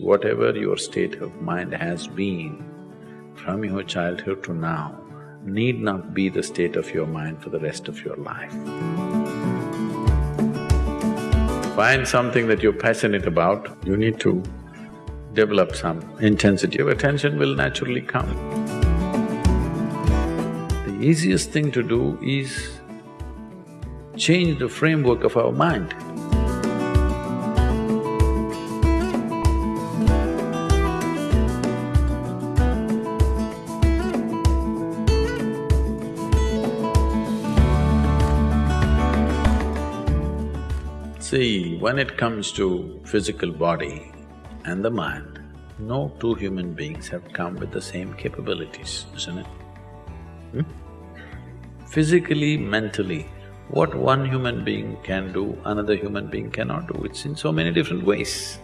whatever your state of mind has been from your childhood to now need not be the state of your mind for the rest of your life. Find something that you're passionate about, you need to develop some intensity of attention will naturally come. The easiest thing to do is change the framework of our mind. See, when it comes to physical body and the mind, no two human beings have come with the same capabilities, isn't it? Hmm? Physically, mentally, what one human being can do, another human being cannot do, it's in so many different ways.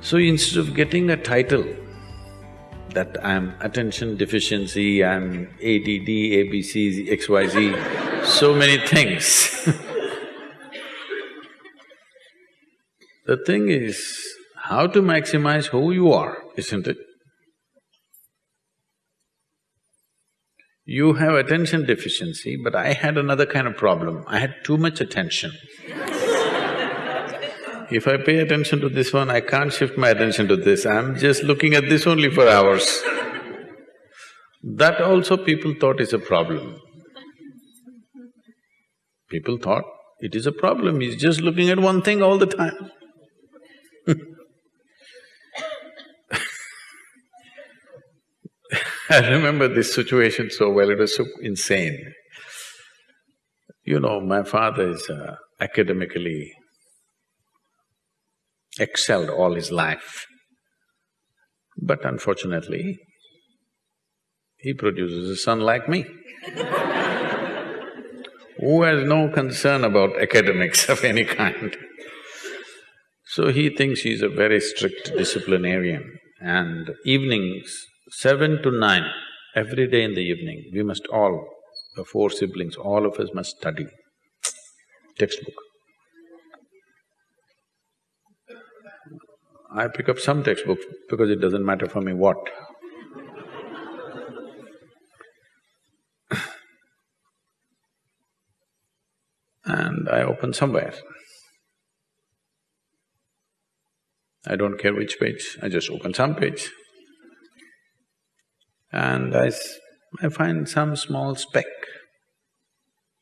So instead of getting a title that I'm attention deficiency, I'm ADD, ABC, XYZ, so many things The thing is, how to maximize who you are, isn't it? You have attention deficiency, but I had another kind of problem. I had too much attention. if I pay attention to this one, I can't shift my attention to this, I'm just looking at this only for hours. That also people thought is a problem. People thought it is a problem, he's just looking at one thing all the time. I remember this situation so well, it was so insane. You know, my father is uh, academically excelled all his life. But unfortunately, he produces a son like me who has no concern about academics of any kind. So he thinks he's a very strict disciplinarian and evenings seven to nine, every day in the evening, we must all, the four siblings, all of us must study textbook. I pick up some textbook because it doesn't matter for me what. and I open somewhere. I don't care which page, I just open some page and I, I find some small speck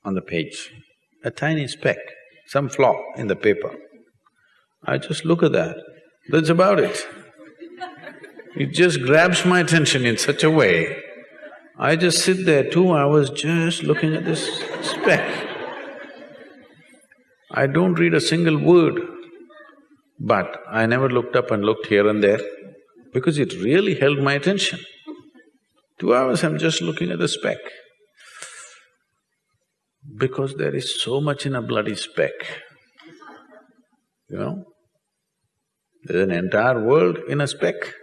on the page, a tiny speck, some flaw in the paper. I just look at that, that's about it. It just grabs my attention in such a way, I just sit there two hours just looking at this speck. I don't read a single word, but I never looked up and looked here and there because it really held my attention. Two hours I'm just looking at the speck. Because there is so much in a bloody speck, you know? There's an entire world in a speck.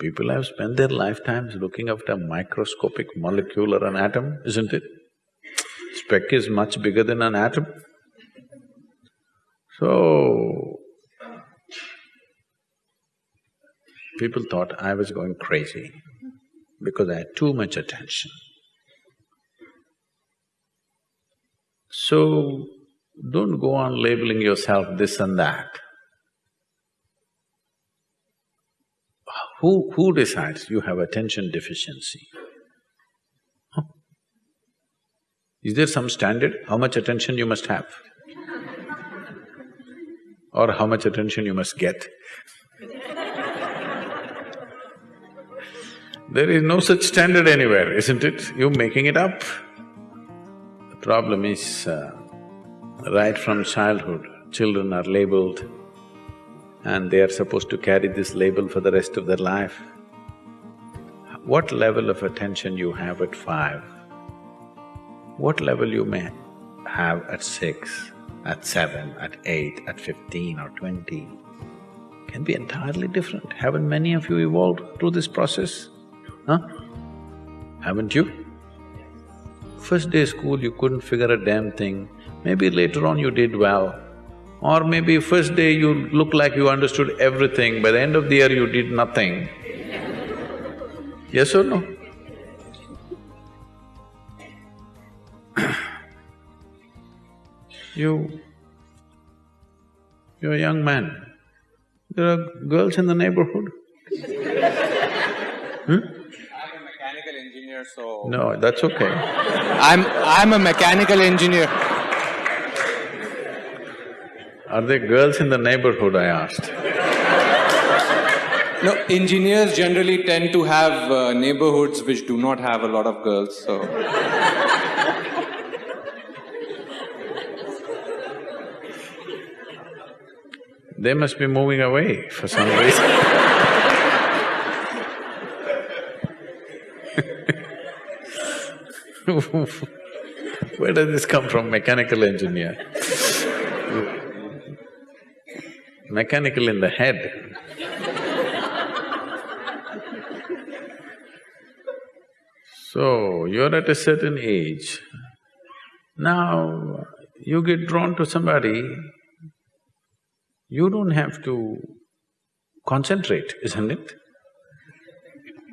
People have spent their lifetimes looking after a microscopic molecule or an atom, isn't it? Speck is much bigger than an atom. So, people thought I was going crazy because I had too much attention. So, don't go on labeling yourself this and that. Who… who decides you have attention deficiency? Huh? Is there some standard, how much attention you must have? or how much attention you must get? There is no such standard anywhere, isn't it? You're making it up. The problem is, uh, right from childhood, children are labeled and they are supposed to carry this label for the rest of their life. What level of attention you have at five, what level you may have at six, at seven, at eight, at fifteen or twenty can be entirely different. Haven't many of you evolved through this process? Huh? Haven't you? First day school you couldn't figure a damn thing, maybe later on you did well. Or maybe first day you look like you understood everything, by the end of the year you did nothing. Yes or no? you… you're a young man, there are girls in the neighborhood. Hmm? I'm a mechanical engineer, so… No, that's okay. I'm… I'm a mechanical engineer. Are there girls in the neighborhood, I asked? No, engineers generally tend to have uh, neighborhoods which do not have a lot of girls, so… They must be moving away for some reason Where does this come from, mechanical engineer? mechanical in the head. so, you're at a certain age. Now, you get drawn to somebody, you don't have to concentrate, isn't it?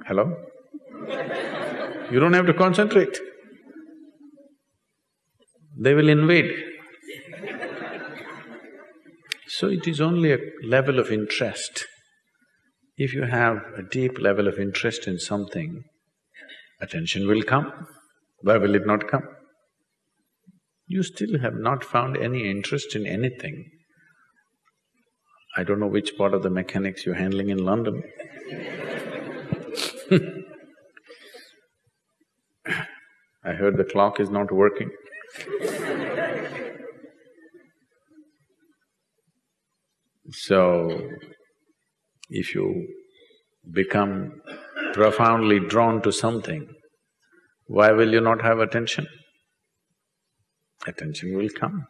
Hello? You don't have to concentrate. They will invade. So it is only a level of interest. If you have a deep level of interest in something, attention will come. Why will it not come? You still have not found any interest in anything. I don't know which part of the mechanics you're handling in London I heard the clock is not working So, if you become profoundly drawn to something, why will you not have attention? Attention will come.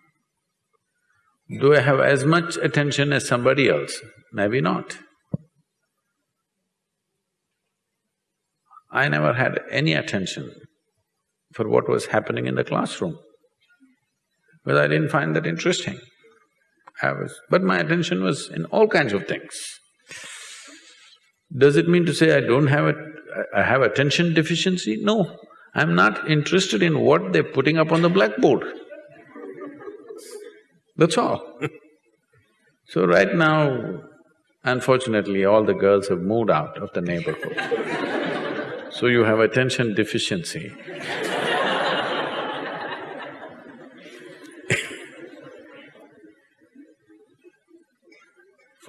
Do I have as much attention as somebody else? Maybe not. I never had any attention for what was happening in the classroom because I didn't find that interesting. I was… but my attention was in all kinds of things. Does it mean to say I don't have a… I have attention deficiency? No, I'm not interested in what they're putting up on the blackboard. That's all So right now, unfortunately, all the girls have moved out of the neighborhood. so you have attention deficiency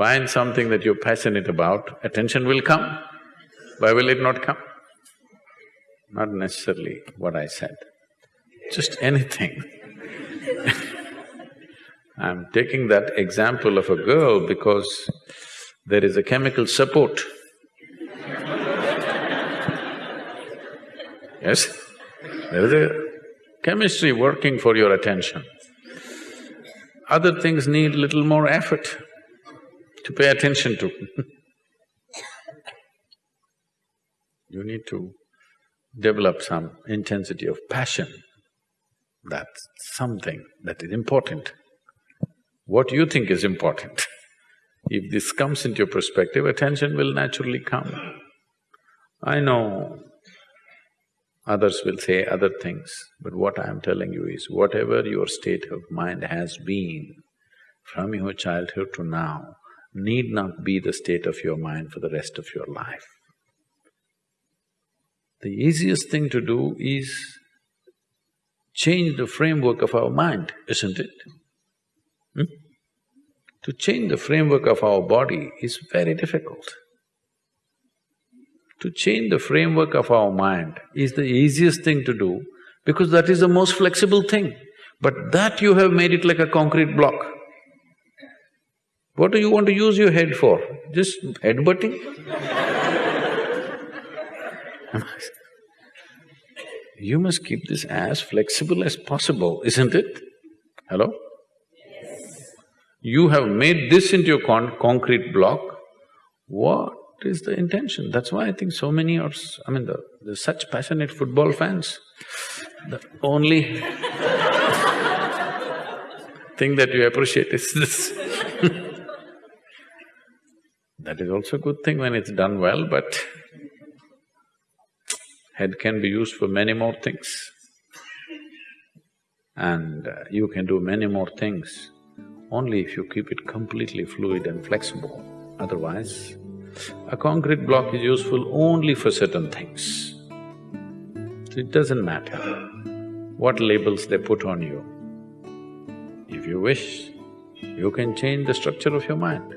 Find something that you're passionate about, attention will come. Why will it not come? Not necessarily what I said, just anything I'm taking that example of a girl because there is a chemical support. yes? There is a chemistry working for your attention. Other things need little more effort to pay attention to You need to develop some intensity of passion. That's something that is important. What you think is important. if this comes into your perspective, attention will naturally come. I know others will say other things, but what I am telling you is whatever your state of mind has been from your childhood to now, need not be the state of your mind for the rest of your life. The easiest thing to do is change the framework of our mind, isn't it? Hmm? To change the framework of our body is very difficult. To change the framework of our mind is the easiest thing to do because that is the most flexible thing. But that you have made it like a concrete block. What do you want to use your head for? Just headbutting? you must keep this as flexible as possible, isn't it? Hello? Yes. You have made this into a con concrete block, what is the intention? That's why I think so many are… I mean, the, there's such passionate football fans. The only thing that you appreciate is this That is also a good thing when it's done well, but head can be used for many more things. And uh, you can do many more things only if you keep it completely fluid and flexible. Otherwise, a concrete block is useful only for certain things. So it doesn't matter what labels they put on you. If you wish, you can change the structure of your mind.